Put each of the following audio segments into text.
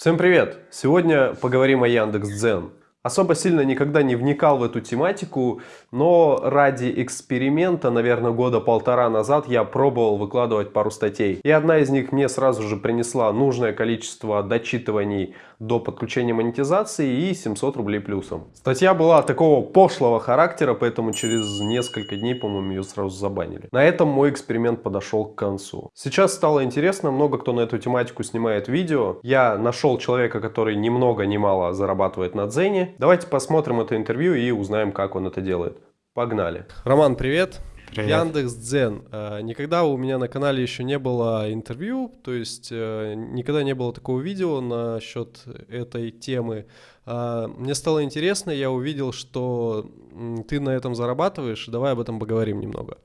Всем привет! Сегодня поговорим о Яндекс.Дзен. Особо сильно никогда не вникал в эту тематику, но ради эксперимента, наверное, года полтора назад я пробовал выкладывать пару статей. И одна из них мне сразу же принесла нужное количество дочитываний до подключения монетизации и 700 рублей плюсом. Статья была такого пошлого характера, поэтому через несколько дней, по-моему, ее сразу забанили. На этом мой эксперимент подошел к концу. Сейчас стало интересно, много кто на эту тематику снимает видео. Я нашел человека, который ни много ни мало зарабатывает на Дзене. Давайте посмотрим это интервью и узнаем, как он это делает. Погнали. Роман, привет. Привет. Яндекс Дзен. А, никогда у меня на канале еще не было интервью, то есть э, никогда не было такого видео насчет этой темы. А, мне стало интересно, я увидел, что ты на этом зарабатываешь. Давай об этом поговорим немного.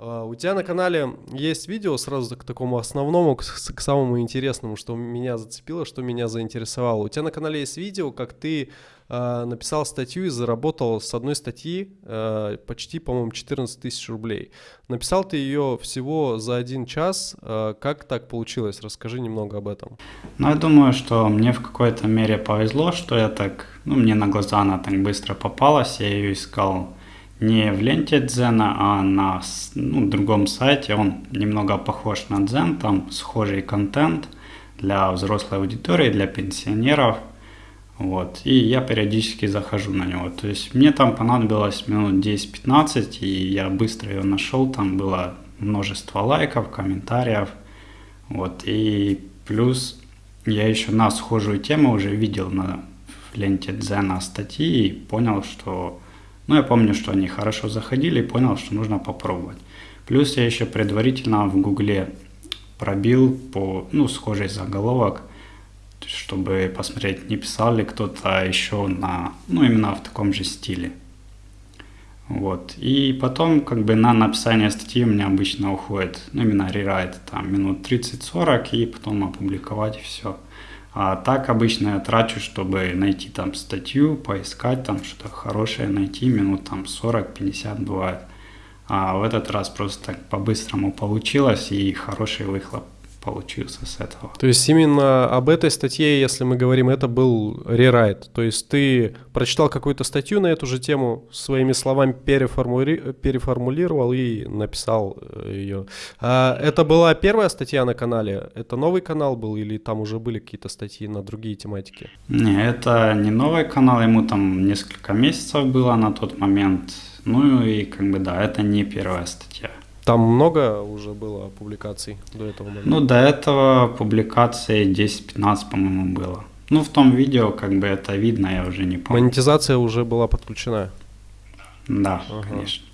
А, у тебя на канале есть видео сразу к такому основному, к, к самому интересному, что меня зацепило, что меня заинтересовало. У тебя на канале есть видео, как ты э, написал статью и заработал с одной статьи э, почти, по-моему, 14 тысяч рублей. Написал ты ее всего за один час. Э, как так получилось? Расскажи немного об этом. Ну, я думаю, что мне в какой-то мере повезло, что я так, ну, мне на глаза она так быстро попалась, я ее искал не в ленте Дзена, а на ну, другом сайте. Он немного похож на Дзен, там схожий контент для взрослой аудитории, для пенсионеров. Вот. И я периодически захожу на него. То есть мне там понадобилось минут 10-15, и я быстро ее нашел. Там было множество лайков, комментариев. Вот. И плюс я еще на схожую тему уже видел на ленте Дзена статьи и понял, что но я помню, что они хорошо заходили и понял, что нужно попробовать. Плюс я еще предварительно в гугле пробил по, ну, схожий заголовок, чтобы посмотреть, не писал ли кто-то еще на, ну, именно в таком же стиле. Вот. И потом, как бы, на написание статьи у меня обычно уходит, ну, именно рерайт, там, минут 30-40, и потом опубликовать все. А так обычно я трачу, чтобы найти там статью, поискать там что-то хорошее, найти минут там 40-50 бывает. А в этот раз просто так по-быстрому получилось и хороший выхлоп получился с этого. То есть именно об этой статье, если мы говорим, это был рерайт. То есть ты прочитал какую-то статью на эту же тему, своими словами переформули... переформулировал и написал э, ее. А это была первая статья на канале? Это новый канал был или там уже были какие-то статьи на другие тематики? Не, это не новый канал, ему там несколько месяцев было на тот момент. Ну и как бы да, это не первая статья. Там много уже было публикаций до этого момента? Ну, до этого публикаций 10-15, по-моему, было. Ну, в том видео, как бы это видно, я уже не помню. Монетизация уже была подключена? Да, ага. конечно.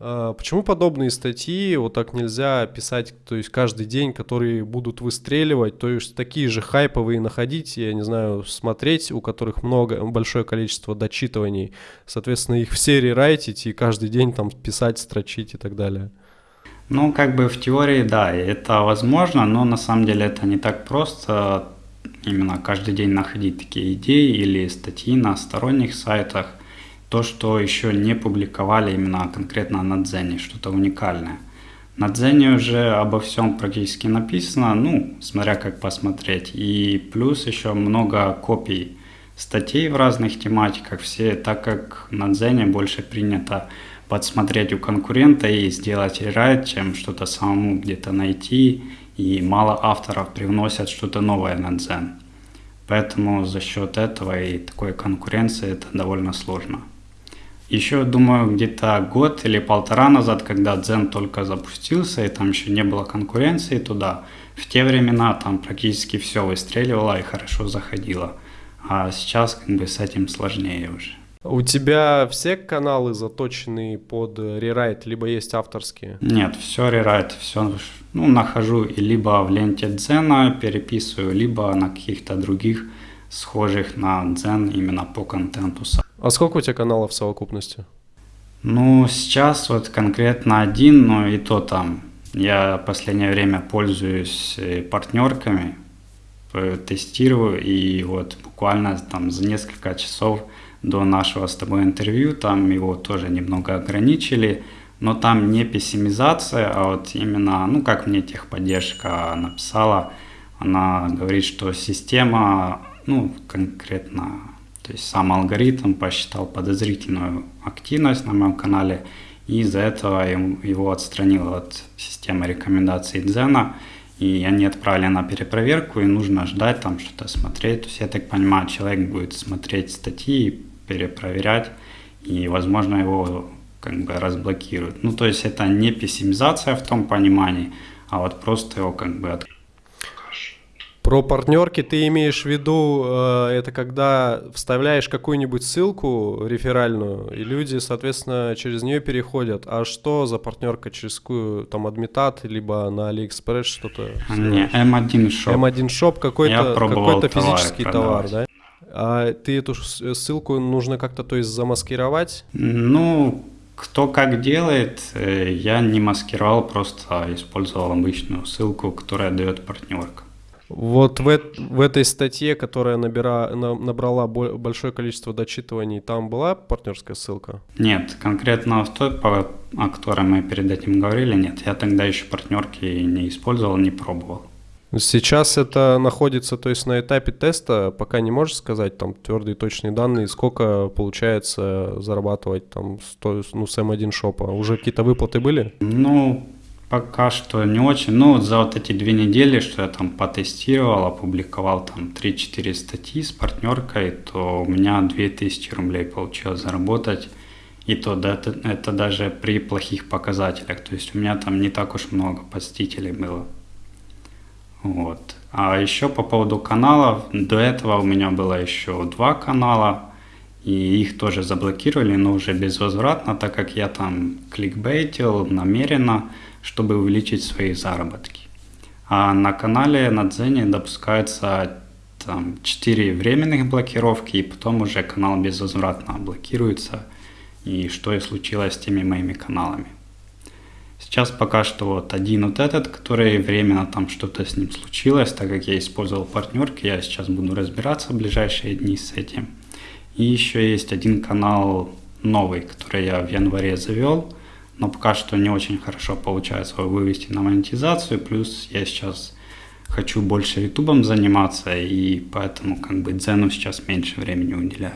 А, почему подобные статьи вот так нельзя писать, то есть каждый день, которые будут выстреливать, то есть такие же хайповые находить, я не знаю, смотреть, у которых много, большое количество дочитываний, соответственно, их в серии райтить и каждый день там писать, строчить и так далее? Ну, как бы в теории, да, это возможно, но на самом деле это не так просто именно каждый день находить такие идеи или статьи на сторонних сайтах. То, что еще не публиковали именно конкретно на Дзене, что-то уникальное. На Дзене уже обо всем практически написано, ну, смотря как посмотреть. И плюс еще много копий статей в разных тематиках. Все, так как на Дзене больше принято подсмотреть у конкурента и сделать рерайт, чем что-то самому где-то найти. И мало авторов привносят что-то новое на Дзен. Поэтому за счет этого и такой конкуренции это довольно сложно. Еще, думаю, где-то год или полтора назад, когда Дзен только запустился, и там еще не было конкуренции туда, в те времена там практически все выстреливало и хорошо заходило. А сейчас как бы с этим сложнее уже. У тебя все каналы заточены под рерайт, либо есть авторские? Нет, все рерайт, все ну, нахожу и либо в ленте Дзена переписываю, либо на каких-то других схожих на Дзен именно по контенту. А сколько у тебя каналов в совокупности? Ну, сейчас вот конкретно один, но и то там. Я в последнее время пользуюсь э, партнерками, э, тестирую, и вот буквально там за несколько часов до нашего с тобой интервью, там его тоже немного ограничили, но там не пессимизация, а вот именно, ну как мне техподдержка написала, Она говорит, что система, ну, конкретно, то есть сам алгоритм посчитал подозрительную активность на моем канале, и из-за этого его отстранил от системы рекомендаций Дзена, и они отправили на перепроверку, и нужно ждать там что-то смотреть. То есть я так понимаю, человек будет смотреть статьи, перепроверять, и, возможно, его как бы разблокируют. Ну, то есть это не пессимизация в том понимании, а вот просто его как бы от... Про партнерки ты имеешь в виду, э, это когда вставляешь какую-нибудь ссылку реферальную, и люди, соответственно, через нее переходят. А что за партнерка, через какую, там, Admitad, либо на Алиэкспресс что-то? Не, М1 Shop. М1 Shop какой-то какой физический товар, да? А ты эту ссылку нужно как-то, то есть, замаскировать? Ну, кто как делает, э, я не маскировал, просто использовал обычную ссылку, которая дает партнерка. Вот в, в этой статье, которая набира, на, набрала большое количество дочитываний, там была партнерская ссылка? Нет, конкретно в той, по, о которой мы перед этим говорили, нет. Я тогда еще партнерки не использовал, не пробовал. Сейчас это находится, то есть на этапе теста, пока не можешь сказать там твердые точные данные, сколько получается зарабатывать там ну, с M1 шопа. Уже какие-то выплаты были? Ну, пока что не очень. Ну, за вот эти две недели, что я там потестировал, опубликовал там 3-4 статьи с партнеркой, то у меня 2000 рублей получилось заработать. И то да, это, это даже при плохих показателях. То есть у меня там не так уж много посетителей было. Вот. А еще по поводу каналов, до этого у меня было еще два канала, и их тоже заблокировали, но уже безвозвратно, так как я там кликбейтил намеренно, чтобы увеличить свои заработки. А на канале на Дзене допускается там 4 временных блокировки, и потом уже канал безвозвратно блокируется, и что и случилось с теми моими каналами. Сейчас пока что вот один вот этот, который временно там что-то с ним случилось, так как я использовал партнерки, я сейчас буду разбираться в ближайшие дни с этим. И еще есть один канал новый, который я в январе завел, но пока что не очень хорошо получается его вывести на монетизацию, плюс я сейчас хочу больше ютубом заниматься, и поэтому как бы дзену сейчас меньше времени уделяю.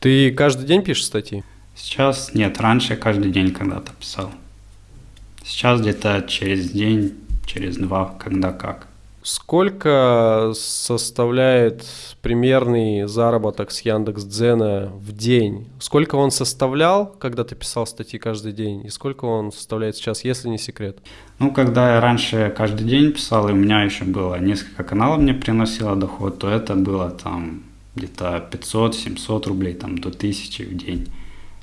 Ты каждый день пишешь статьи? Сейчас нет, раньше каждый день когда-то писал. Сейчас где-то через день, через два, когда как. Сколько составляет примерный заработок с Яндекс.Дзена в день? Сколько он составлял, когда ты писал статьи каждый день? И сколько он составляет сейчас, если не секрет? Ну, когда я раньше каждый день писал, и у меня еще было несколько каналов мне приносило доход, то это было там где-то 500-700 рублей, там до 1000 в день.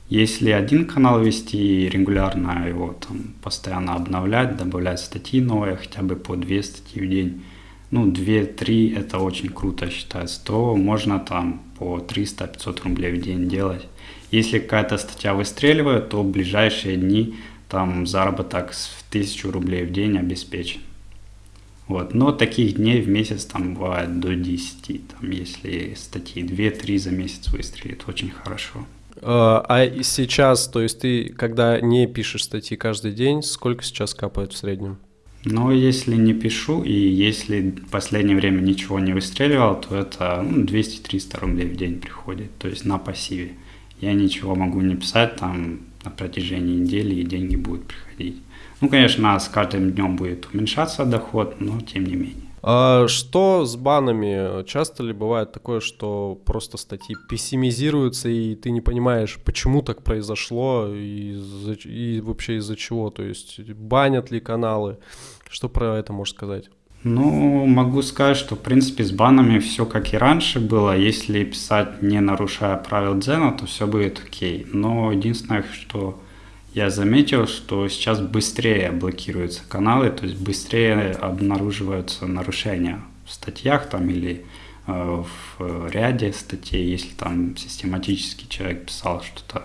Если один канал вести и регулярно его там постоянно обновлять, добавлять статьи новые, хотя бы по две статьи в день, ну 2-3 это очень круто считается, то можно там по 300-500 рублей в день делать. Если какая-то статья выстреливает, то в ближайшие дни там заработок в 1000 рублей в день обеспечен. Вот. Но таких дней в месяц там бывает до 10, там, если статьи 2-3 за месяц выстрелит, очень хорошо. А, а сейчас, то есть ты, когда не пишешь статьи каждый день, сколько сейчас капает в среднем? Ну, если не пишу, и если в последнее время ничего не выстреливал, то это ну, 200-300 рублей в день приходит, то есть на пассиве. Я ничего могу не писать там на протяжении недели, и деньги будут приходить. Ну, конечно, с каждым днем будет уменьшаться доход, но тем не менее. А что с банами? Часто ли бывает такое, что просто статьи пессимизируются, и ты не понимаешь, почему так произошло, и, и вообще из-за чего? То есть банят ли каналы? Что про это можешь сказать? Ну, могу сказать, что в принципе с банами все как и раньше было. Если писать не нарушая правил Дзена, то все будет окей. Но единственное, что я заметил, что сейчас быстрее блокируются каналы, то есть быстрее обнаруживаются нарушения в статьях там или э, в ряде статей, если там систематически человек писал что-то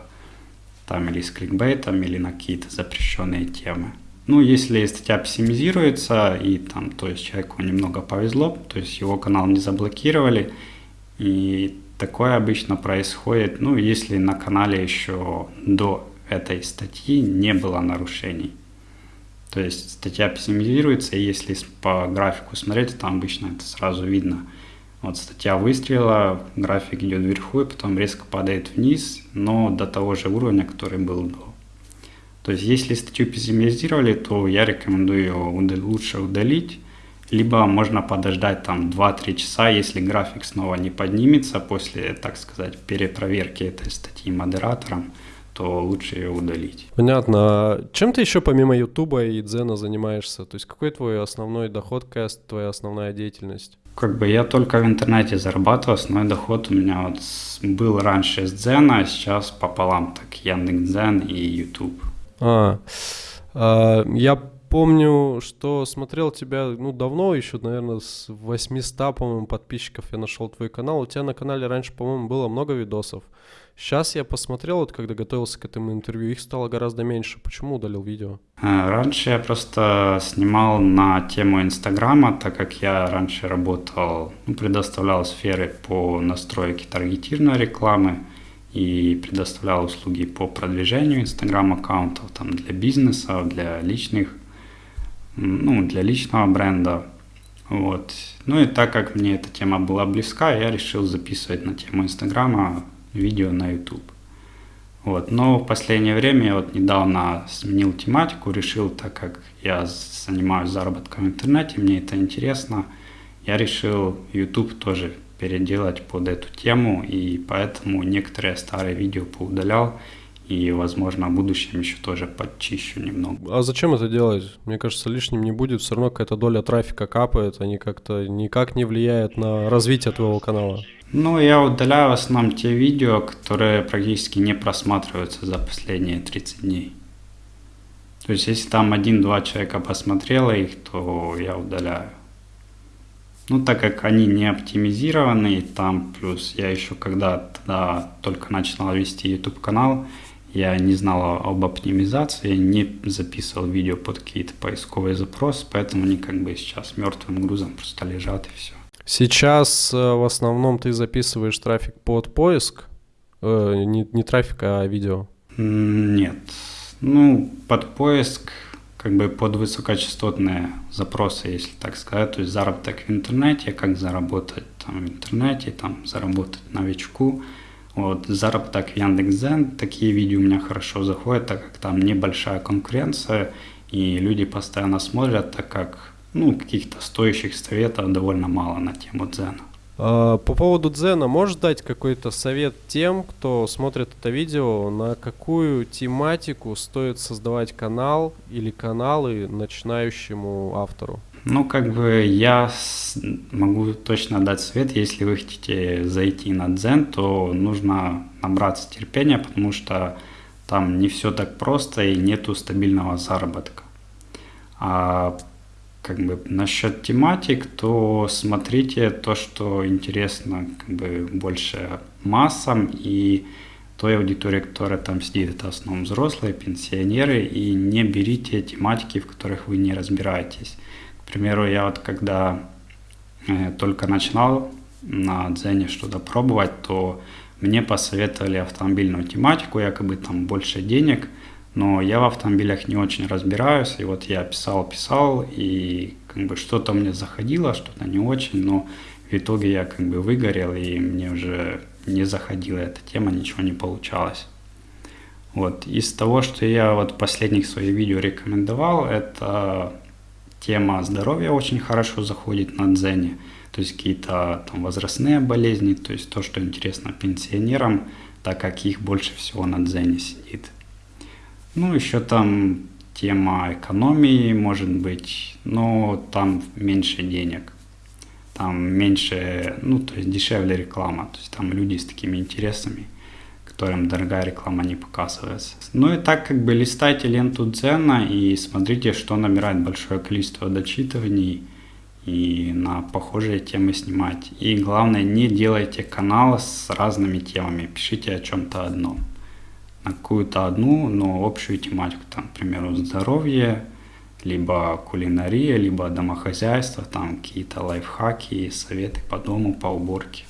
там или с кликбейтом, или на какие-то запрещенные темы. Ну, если статья пессимизируется, и там, то есть человеку немного повезло, то есть его канал не заблокировали, и такое обычно происходит, ну, если на канале еще до этой статьи не было нарушений. То есть статья оптимизируется, и если по графику смотреть, там обычно это сразу видно. Вот статья выстрела, график идет вверху и потом резко падает вниз, но до того же уровня, который был до. То есть если статью пессимизировали, то я рекомендую ее лучше удалить, либо можно подождать там 2-3 часа, если график снова не поднимется после, так сказать, перепроверки этой статьи модератором, то лучше ее удалить. Понятно. А чем ты еще помимо Ютуба и Дзена занимаешься? То есть какой твой основной доход, какая твоя основная деятельность? Как бы я только в интернете зарабатываю, основной доход у меня вот был раньше с Дзена, а сейчас пополам, так Яндекс.Дзен и Ютуб. А, а, я помню, что смотрел тебя, ну, давно еще, наверное, с 800, по-моему, подписчиков я нашел твой канал. У тебя на канале раньше, по-моему, было много видосов. Сейчас я посмотрел, вот когда готовился к этому интервью, их стало гораздо меньше. Почему удалил видео? А, раньше я просто снимал на тему Инстаграма, так как я раньше работал, ну, предоставлял сферы по настройке таргетированной рекламы и предоставлял услуги по продвижению Инстаграм-аккаунтов там, для бизнеса, для личных, ну, для личного бренда. Вот. Ну и так как мне эта тема была близка, я решил записывать на тему Инстаграма видео на YouTube. Вот. Но в последнее время я вот недавно сменил тематику, решил, так как я занимаюсь заработком в интернете, мне это интересно, я решил YouTube тоже переделать под эту тему, и поэтому некоторые старые видео поудалял, и, возможно, в будущем еще тоже подчищу немного. А зачем это делать? Мне кажется, лишним не будет, все равно какая-то доля трафика капает, они как-то никак не влияют на развитие твоего канала. Ну, я удаляю в основном те видео, которые практически не просматриваются за последние 30 дней. То есть, если там один-два человека посмотрело их, то я удаляю. Ну, так как они не оптимизированы, там плюс я еще когда тогда только начинал вести YouTube канал, я не знал об оптимизации, не записывал видео под какие-то поисковые запросы, поэтому они как бы сейчас мертвым грузом просто лежат и все. Сейчас э, в основном ты записываешь трафик под поиск, э, не, не трафик, а видео? Нет. Ну, под поиск как бы под высокочастотные запросы, если так сказать, то есть заработок в интернете, как заработать там в интернете, там заработать новичку. Вот, заработок в Яндекс.Зен, такие видео у меня хорошо заходят, так как там небольшая конкуренция, и люди постоянно смотрят, так как ну, каких-то стоящих советов довольно мало на тему дзена. А, по поводу дзена, можешь дать какой-то совет тем, кто смотрит это видео, на какую тематику стоит создавать канал или каналы начинающему автору? Ну, как бы я могу точно дать совет, если вы хотите зайти на дзен, то нужно набраться терпения, потому что там не все так просто и нету стабильного заработка. А как бы насчет тематик, то смотрите то, что интересно как бы больше массам и той аудитории, которая там сидит, это в основном взрослые, пенсионеры, и не берите тематики, в которых вы не разбираетесь. К примеру, я вот когда э, только начинал на Дзене что-то пробовать, то мне посоветовали автомобильную тематику, якобы там больше денег – но я в автомобилях не очень разбираюсь, и вот я писал, писал, и как бы что-то мне заходило, что-то не очень, но в итоге я как бы выгорел, и мне уже не заходила эта тема, ничего не получалось. Вот, из того, что я вот последних своих видео рекомендовал, это тема здоровья очень хорошо заходит на Дзене, то есть какие-то там возрастные болезни, то есть то, что интересно пенсионерам, так как их больше всего на Дзене сидит. Ну, еще там тема экономии, может быть, но там меньше денег. Там меньше, ну, то есть дешевле реклама. То есть там люди с такими интересами, которым дорогая реклама не показывается. Ну и так как бы листайте ленту Дзена и смотрите, что набирает большое количество дочитываний и на похожие темы снимать. И главное, не делайте канал с разными темами, пишите о чем-то одном на какую-то одну, но общую тематику, там, к примеру, здоровье, либо кулинария, либо домохозяйство, там какие-то лайфхаки, советы по дому, по уборке.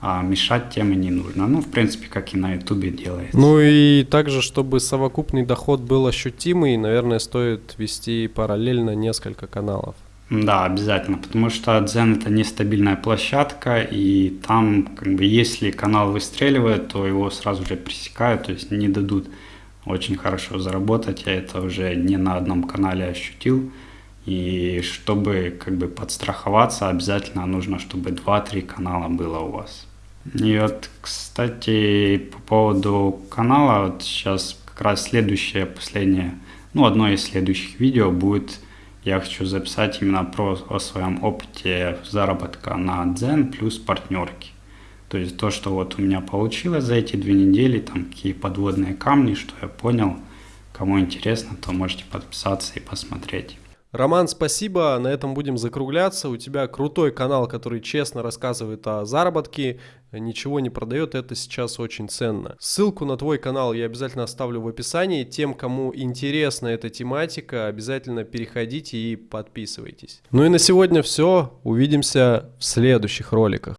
а мешать тем и не нужно. Ну, в принципе, как и на ютубе делается. Ну и также, чтобы совокупный доход был ощутимый, наверное, стоит вести параллельно несколько каналов. Да, обязательно, потому что Дзен это нестабильная площадка, и там, как бы, если канал выстреливает, то его сразу же пресекают, то есть не дадут очень хорошо заработать. Я это уже не на одном канале ощутил. И чтобы как бы подстраховаться, обязательно нужно, чтобы 2-3 канала было у вас. И вот, кстати, по поводу канала, вот сейчас как раз следующее, последнее, ну, одно из следующих видео будет, я хочу записать именно про о своем опыте заработка на Дзен плюс партнерки. То есть то, что вот у меня получилось за эти две недели, там какие подводные камни, что я понял. Кому интересно, то можете подписаться и посмотреть. Роман, спасибо. На этом будем закругляться. У тебя крутой канал, который честно рассказывает о заработке, ничего не продает. Это сейчас очень ценно. Ссылку на твой канал я обязательно оставлю в описании. Тем, кому интересна эта тематика, обязательно переходите и подписывайтесь. Ну и на сегодня все. Увидимся в следующих роликах.